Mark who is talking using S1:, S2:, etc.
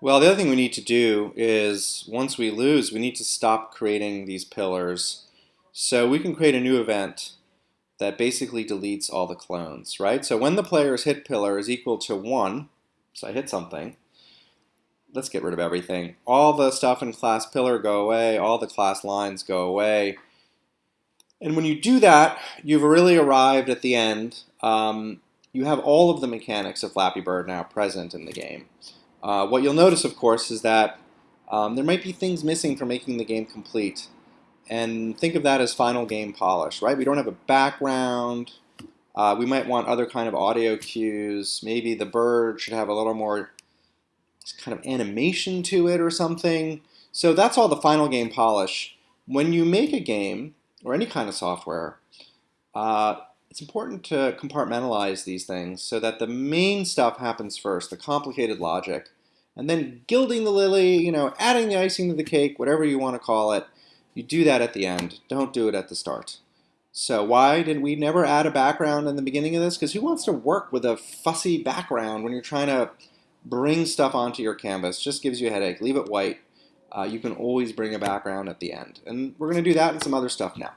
S1: Well, the other thing we need to do is once we lose, we need to stop creating these pillars. So we can create a new event that basically deletes all the clones, right? So when the player's hit pillar is equal to 1, so I hit something, let's get rid of everything. All the stuff in class pillar go away, all the class lines go away. And when you do that, you've really arrived at the end. Um, you have all of the mechanics of Flappy Bird now present in the game. Uh, what you'll notice, of course, is that um, there might be things missing for making the game complete. And think of that as final game polish, right? We don't have a background. Uh, we might want other kind of audio cues. Maybe the bird should have a little more kind of animation to it or something. So that's all the final game polish. When you make a game, or any kind of software, uh, it's important to compartmentalize these things so that the main stuff happens first, the complicated logic, and then gilding the lily, you know, adding the icing to the cake, whatever you want to call it, you do that at the end. Don't do it at the start. So why did we never add a background in the beginning of this? Because who wants to work with a fussy background when you're trying to bring stuff onto your canvas? Just gives you a headache. Leave it white. Uh, you can always bring a background at the end. And we're going to do that and some other stuff now.